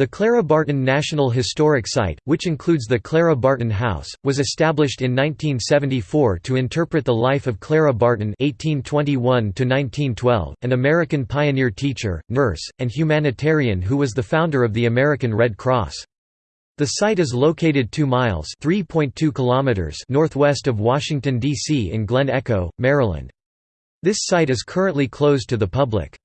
The Clara Barton National Historic Site, which includes the Clara Barton House, was established in 1974 to interpret the life of Clara Barton (1821–1912), an American pioneer teacher, nurse, and humanitarian who was the founder of the American Red Cross. The site is located 2 miles (3.2 kilometers) northwest of Washington D.C. in Glen Echo, Maryland. This site is currently closed to the public.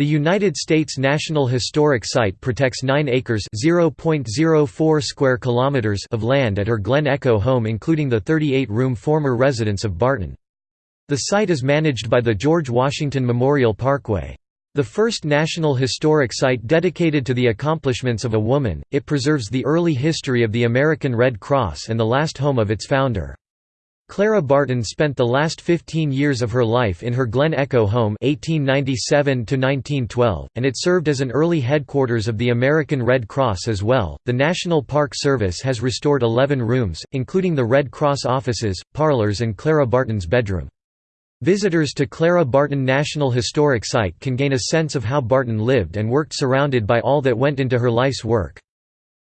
The United States National Historic Site protects 9 acres (0.04 square kilometers) of land at her Glen Echo home including the 38-room former residence of Barton. The site is managed by the George Washington Memorial Parkway. The first National Historic Site dedicated to the accomplishments of a woman, it preserves the early history of the American Red Cross and the last home of its founder. Clara Barton spent the last 15 years of her life in her Glen Echo home 1897 and it served as an early headquarters of the American Red Cross as well. The National Park Service has restored 11 rooms, including the Red Cross offices, parlors and Clara Barton's bedroom. Visitors to Clara Barton National Historic Site can gain a sense of how Barton lived and worked surrounded by all that went into her life's work.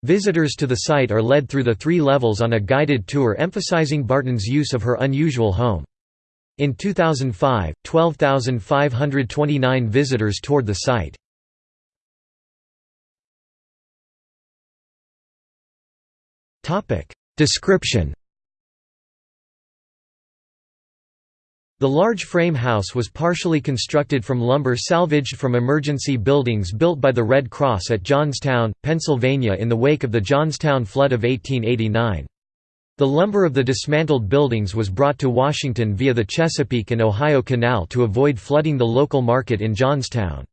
Visitors to the site are led through the three levels on a guided tour emphasizing Barton's use of her unusual home. In 2005, 12,529 visitors toured the site. Description The large frame house was partially constructed from lumber salvaged from emergency buildings built by the Red Cross at Johnstown, Pennsylvania in the wake of the Johnstown flood of 1889. The lumber of the dismantled buildings was brought to Washington via the Chesapeake and Ohio Canal to avoid flooding the local market in Johnstown.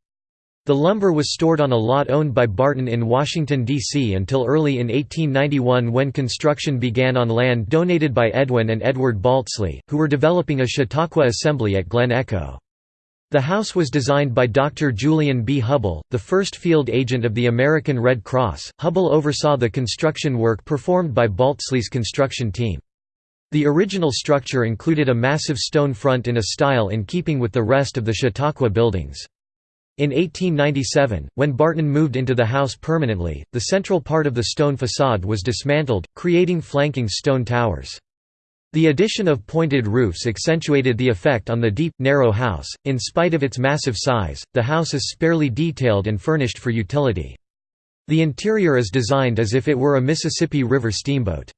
The lumber was stored on a lot owned by Barton in Washington, D.C. until early in 1891 when construction began on land donated by Edwin and Edward Baltzley, who were developing a Chautauqua assembly at Glen Echo. The house was designed by Dr. Julian B. Hubbell, the first field agent of the American Red Cross. Hubbell oversaw the construction work performed by Baltzley's construction team. The original structure included a massive stone front in a style in keeping with the rest of the Chautauqua buildings. In 1897, when Barton moved into the house permanently, the central part of the stone facade was dismantled, creating flanking stone towers. The addition of pointed roofs accentuated the effect on the deep, narrow house. In spite of its massive size, the house is sparely detailed and furnished for utility. The interior is designed as if it were a Mississippi River steamboat.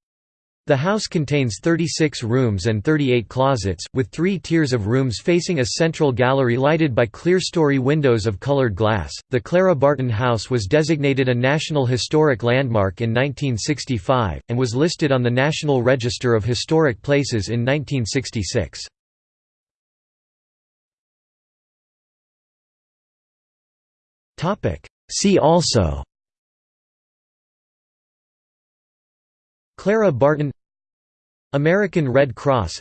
The house contains 36 rooms and 38 closets, with three tiers of rooms facing a central gallery lighted by clerestory windows of colored glass. The Clara Barton House was designated a National Historic Landmark in 1965, and was listed on the National Register of Historic Places in 1966. See also Clara Barton American Red Cross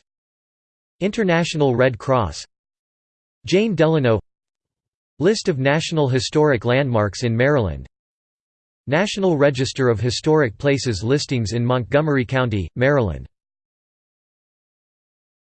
International Red Cross Jane Delano List of National Historic Landmarks in Maryland National Register of Historic Places listings in Montgomery County, Maryland